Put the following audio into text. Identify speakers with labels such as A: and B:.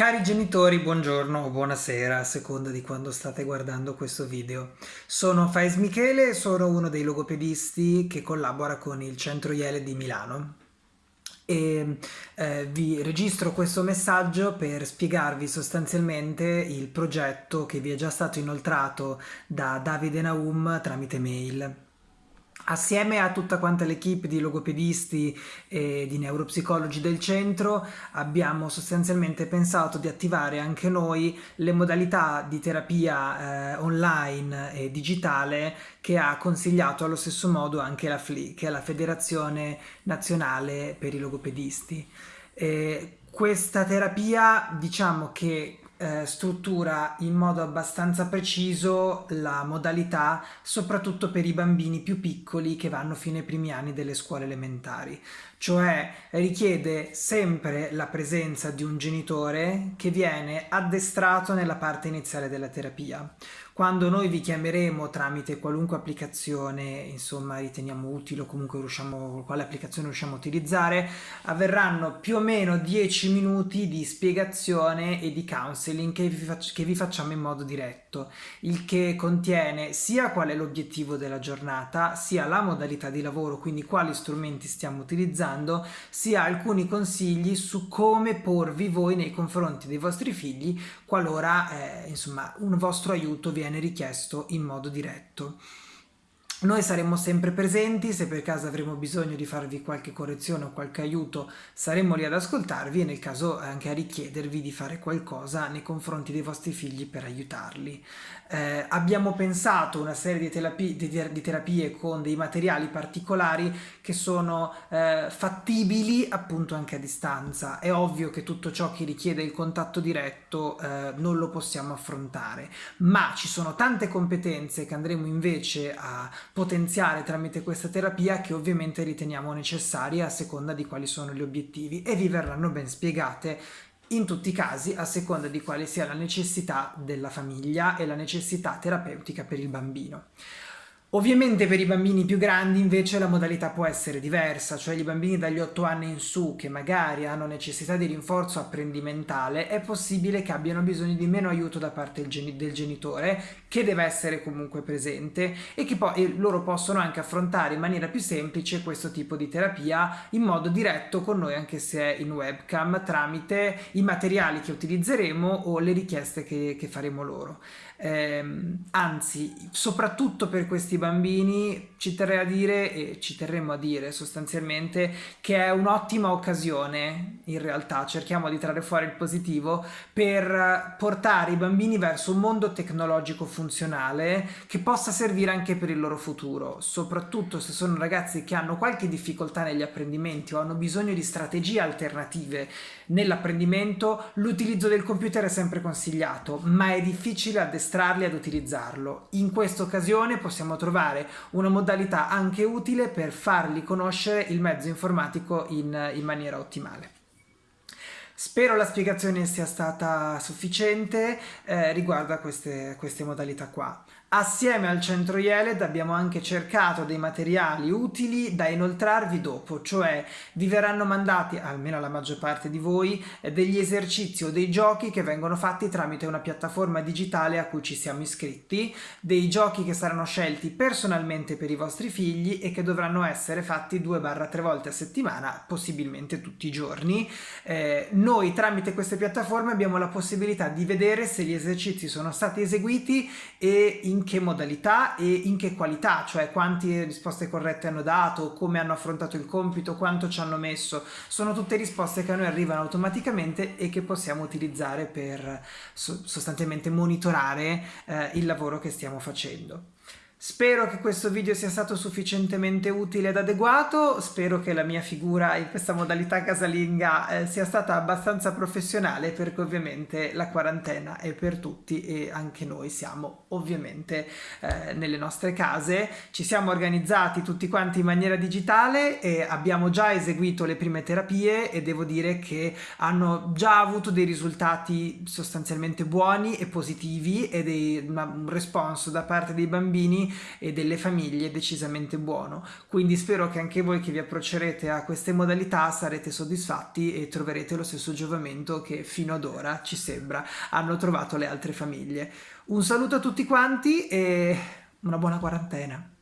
A: Cari genitori, buongiorno o buonasera, a seconda di quando state guardando questo video. Sono Faiz Michele, sono uno dei logopedisti che collabora con il Centro Iele di Milano e eh, vi registro questo messaggio per spiegarvi sostanzialmente il progetto che vi è già stato inoltrato da Davide Naum tramite mail. Assieme a tutta quanta l'equipe di logopedisti e di neuropsicologi del centro abbiamo sostanzialmente pensato di attivare anche noi le modalità di terapia eh, online e digitale che ha consigliato allo stesso modo anche la FLI, che è la Federazione Nazionale per i Logopedisti. E questa terapia diciamo che eh, struttura in modo abbastanza preciso la modalità soprattutto per i bambini più piccoli che vanno fino ai primi anni delle scuole elementari cioè richiede sempre la presenza di un genitore che viene addestrato nella parte iniziale della terapia. Quando noi vi chiameremo tramite qualunque applicazione, insomma, riteniamo utile o comunque riusciamo, quale applicazione riusciamo a utilizzare, avverranno più o meno 10 minuti di spiegazione e di counseling che vi, che vi facciamo in modo diretto, il che contiene sia qual è l'obiettivo della giornata, sia la modalità di lavoro, quindi quali strumenti stiamo utilizzando, dando sia alcuni consigli su come porvi voi nei confronti dei vostri figli qualora eh, insomma un vostro aiuto viene richiesto in modo diretto. Noi saremo sempre presenti, se per caso avremo bisogno di farvi qualche correzione o qualche aiuto saremo lì ad ascoltarvi e nel caso anche a richiedervi di fare qualcosa nei confronti dei vostri figli per aiutarli. Eh, abbiamo pensato una serie di, terapie, di, di terapie con dei materiali particolari che sono eh, fattibili appunto anche a distanza. È ovvio che tutto ciò che richiede il contatto diretto eh, non lo possiamo affrontare, ma ci sono tante competenze che andremo invece a potenziare tramite questa terapia che ovviamente riteniamo necessarie a seconda di quali sono gli obiettivi e vi verranno ben spiegate in tutti i casi a seconda di quale sia la necessità della famiglia e la necessità terapeutica per il bambino. Ovviamente per i bambini più grandi invece la modalità può essere diversa, cioè i bambini dagli 8 anni in su che magari hanno necessità di rinforzo apprendimentale è possibile che abbiano bisogno di meno aiuto da parte del genitore che deve essere comunque presente e che poi loro possono anche affrontare in maniera più semplice questo tipo di terapia in modo diretto con noi anche se in webcam tramite i materiali che utilizzeremo o le richieste che, che faremo loro. Eh, anzi, soprattutto per questi bambini ci terrei a dire e ci terremo a dire sostanzialmente che è un'ottima occasione in realtà, cerchiamo di trarre fuori il positivo per portare i bambini verso un mondo tecnologico funzionale che possa servire anche per il loro futuro, soprattutto se sono ragazzi che hanno qualche difficoltà negli apprendimenti o hanno bisogno di strategie alternative nell'apprendimento, l'utilizzo del computer è sempre consigliato, ma è difficile addestrarli ad utilizzarlo. In questa occasione possiamo trovare una modalità anche utile per fargli conoscere il mezzo informatico in, in maniera ottimale. Spero la spiegazione sia stata sufficiente eh, riguardo a queste, queste modalità qua. Assieme al centro IELED abbiamo anche cercato dei materiali utili da inoltrarvi dopo, cioè vi verranno mandati, almeno alla maggior parte di voi, degli esercizi o dei giochi che vengono fatti tramite una piattaforma digitale a cui ci siamo iscritti, dei giochi che saranno scelti personalmente per i vostri figli e che dovranno essere fatti 2-3 volte a settimana, possibilmente tutti i giorni. Eh, noi tramite queste piattaforme abbiamo la possibilità di vedere se gli esercizi sono stati eseguiti e in in che modalità e in che qualità, cioè quante risposte corrette hanno dato, come hanno affrontato il compito, quanto ci hanno messo. Sono tutte risposte che a noi arrivano automaticamente e che possiamo utilizzare per sostanzialmente monitorare eh, il lavoro che stiamo facendo. Spero che questo video sia stato sufficientemente utile ed adeguato, spero che la mia figura in questa modalità casalinga eh, sia stata abbastanza professionale perché ovviamente la quarantena è per tutti e anche noi siamo ovviamente eh, nelle nostre case. Ci siamo organizzati tutti quanti in maniera digitale e abbiamo già eseguito le prime terapie e devo dire che hanno già avuto dei risultati sostanzialmente buoni e positivi e dei, un responso da parte dei bambini e delle famiglie decisamente buono. Quindi spero che anche voi che vi approccerete a queste modalità sarete soddisfatti e troverete lo stesso giovamento che fino ad ora ci sembra hanno trovato le altre famiglie. Un saluto a tutti quanti e una buona quarantena.